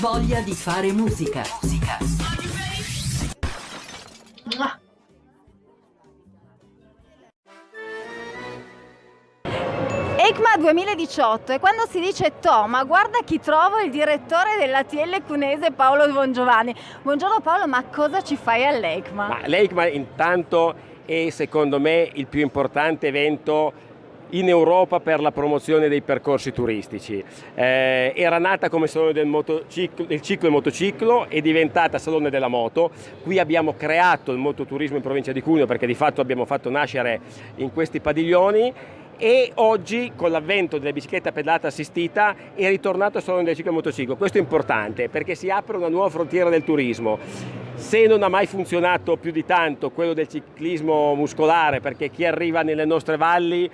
Voglia di fare musica. Musica. ECMA 2018 e quando si dice to, ma guarda chi trovo il direttore dell'ATL cunese Paolo Bongiovanni. Buongiorno Paolo, ma cosa ci fai all'ECMA? Ma L'ECMA intanto è secondo me il più importante evento in Europa per la promozione dei percorsi turistici. Eh, era nata come salone del, motociclo, del ciclo e motociclo, è diventata salone della moto, qui abbiamo creato il mototurismo in provincia di Cuneo perché di fatto abbiamo fatto nascere in questi padiglioni e oggi con l'avvento della bicicletta pedalata assistita è ritornato il salone del ciclo e motociclo. Questo è importante perché si apre una nuova frontiera del turismo. Se non ha mai funzionato più di tanto quello del ciclismo muscolare perché chi arriva nelle nostre valli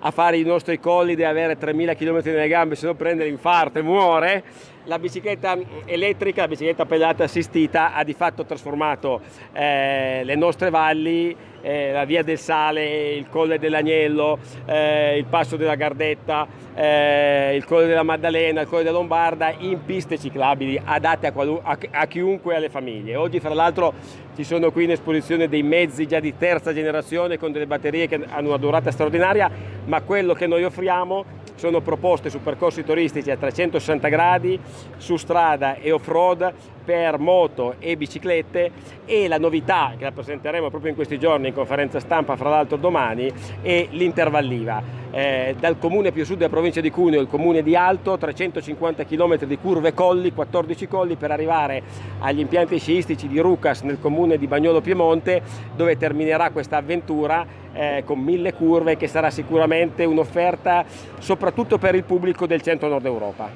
a fare i nostri colli deve avere 3000 km nelle gambe, se no prende l'infarto e muore, la bicicletta elettrica, la bicicletta pedalata assistita ha di fatto trasformato eh, le nostre valli, eh, la via del Sale, il colle dell'Agnello, eh, il passo della Gardetta, eh, il colle della Maddalena, il colle della Lombarda in piste ciclabili adatte a, a, a chiunque e alle famiglie. Oggi fra l'altro ci sono qui in esposizione dei mezzi già di terza generazione con delle batterie che hanno una durata straordinaria, ma quello che noi offriamo sono proposte su percorsi turistici a 360 gradi, su strada e off-road per moto e biciclette e la novità che la presenteremo proprio in questi giorni in conferenza stampa fra l'altro domani è l'intervalliva. Eh, dal comune più sud della provincia di Cuneo, il comune di Alto, 350 km di curve colli, 14 colli per arrivare agli impianti sciistici di Rucas nel comune di Bagnolo Piemonte dove terminerà questa avventura eh, con mille curve che sarà sicuramente un'offerta soprattutto per il pubblico del centro-nord Europa.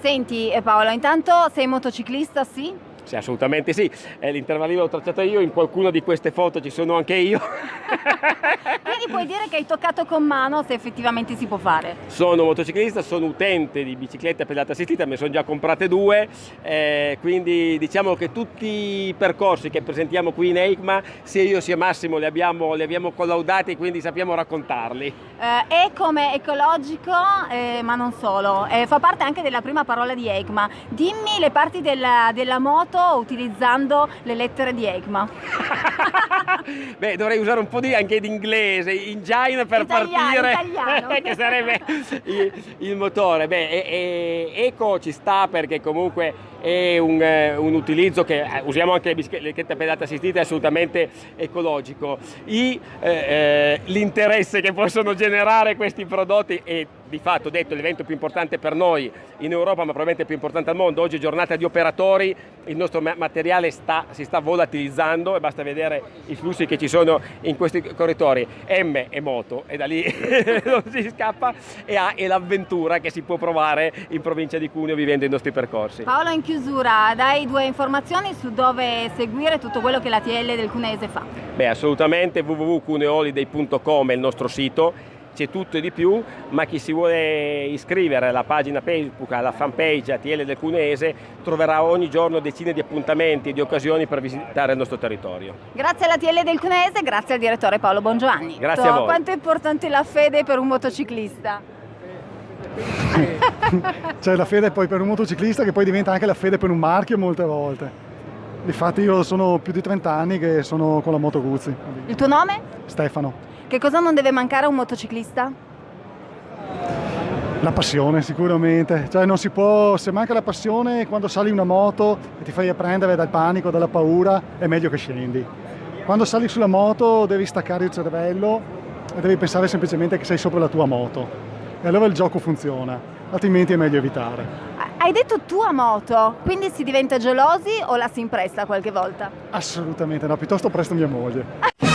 Senti eh, Paolo, intanto sei motociclista, sì? Sì, assolutamente sì. Eh, l'intervallino l'ho tracciato io, in qualcuna di queste foto ci sono anche io. Quindi puoi dire che hai toccato con mano se effettivamente si può fare. Sono motociclista, sono utente di biciclette pedalata assistita, me ne sono già comprate due, eh, quindi diciamo che tutti i percorsi che presentiamo qui in EICMA, sia io sia Massimo li abbiamo, li abbiamo collaudati, quindi sappiamo raccontarli. Eh, e come ecologico, eh, ma non solo, eh, fa parte anche della prima parola di EICMA. Dimmi le parti della, della moto foto utilizzando le lettere di ECMA. Beh, dovrei usare un po' di, anche di inglese, engine per italiano, partire, italiano. che sarebbe il, il motore. Beh, e, e, eco ci sta perché comunque è un, eh, un utilizzo che eh, usiamo anche le biciclette pedate assistite, è assolutamente ecologico. Eh, eh, l'interesse che possono generare questi prodotti è di fatto detto l'evento più importante per noi in Europa ma probabilmente più importante al mondo, oggi è giornata di operatori, il nostro materiale sta, si sta volatilizzando e basta vedere i flussi che ci sono in questi corridori, M è moto e da lì non si scappa e A è l'avventura che si può provare in provincia di Cuneo vivendo i nostri percorsi. Paolo in chiusura dai due informazioni su dove seguire tutto quello che la TL del Cunese fa. Beh assolutamente www.cuneoliday.com è il nostro sito c'è tutto e di più, ma chi si vuole iscrivere alla pagina Facebook, alla fanpage ATL del Cuneese, troverà ogni giorno decine di appuntamenti e di occasioni per visitare il nostro territorio. Grazie all'ATL del Cuneese, grazie al direttore Paolo Bongiovanni. Grazie a voi. Quanto è importante la fede per un motociclista? C'è la fede poi per un motociclista che poi diventa anche la fede per un marchio molte volte. Infatti io sono più di 30 anni che sono con la Moto Guzzi. Il tuo nome? Stefano. Che cosa non deve mancare a un motociclista? La passione sicuramente, cioè non si può, se manca la passione quando sali una moto e ti fai prendere dal panico, dalla paura, è meglio che scendi. Quando sali sulla moto devi staccare il cervello e devi pensare semplicemente che sei sopra la tua moto e allora il gioco funziona, altrimenti è meglio evitare. Hai detto tua moto, quindi si diventa gelosi o la si impresta qualche volta? Assolutamente no, piuttosto presto mia moglie.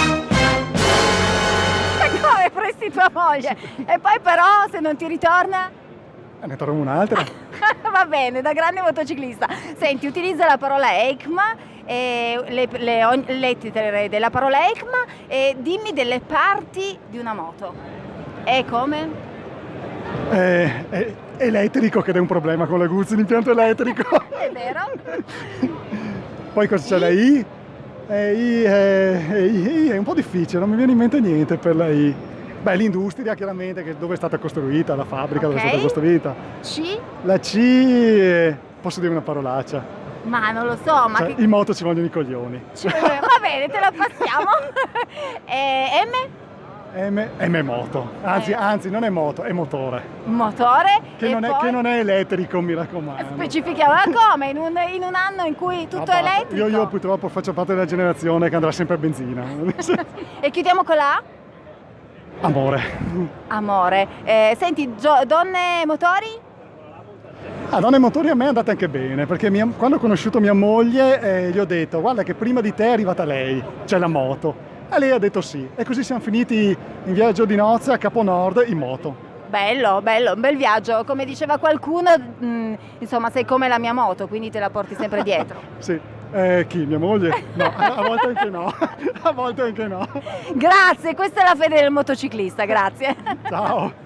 presti tua moglie e poi però se non ti ritorna? Eh, ne trovo un'altra. Va bene, da grande motociclista. Senti, utilizza la parola ECMA, e le, le lettere della parola ECMA e dimmi delle parti di una moto. E come? Eh, è elettrico che è un problema con la Guzzi, l'impianto elettrico. è vero. Poi cosa c'è la I? Eh, I, eh, I, I è un po' difficile, non mi viene in mente niente per la I. Beh, l'industria chiaramente, che dove è stata costruita, la fabbrica okay. dove è stata costruita. C? La C... posso dire una parolaccia. Ma non lo so, ma Cioè, che... in moto ci vogliono i coglioni. Va bene, te la passiamo. e M? M, M moto, anzi, Eh. anzi non è moto, è motore. Motore. Che, non è, poi- che non è elettrico, mi raccomando. Specifichiamo ma come? In un, in un anno in cui tutto Ah, è elettrico? Io, io purtroppo faccio parte della generazione che andrà sempre a benzina. E chiudiamo con la A? Amore. Amore. Eh, senti, donne motori? A donne e motori a me è andata anche bene, perché mia- quando ho conosciuto mia moglie eh, gli ho detto guarda che prima di te è arrivata lei, cioè la moto. E lei ha detto sì. E così siamo finiti in viaggio di nozze a Capo Nord in moto. Bello, bello, un bel viaggio. Come diceva qualcuno, mh, insomma, sei come la mia moto, quindi te la porti sempre dietro. Sì. Eh, chi? Mia moglie? No, a, a volte anche no. A volte anche no. Grazie, questa è la fede del motociclista, grazie. Ciao.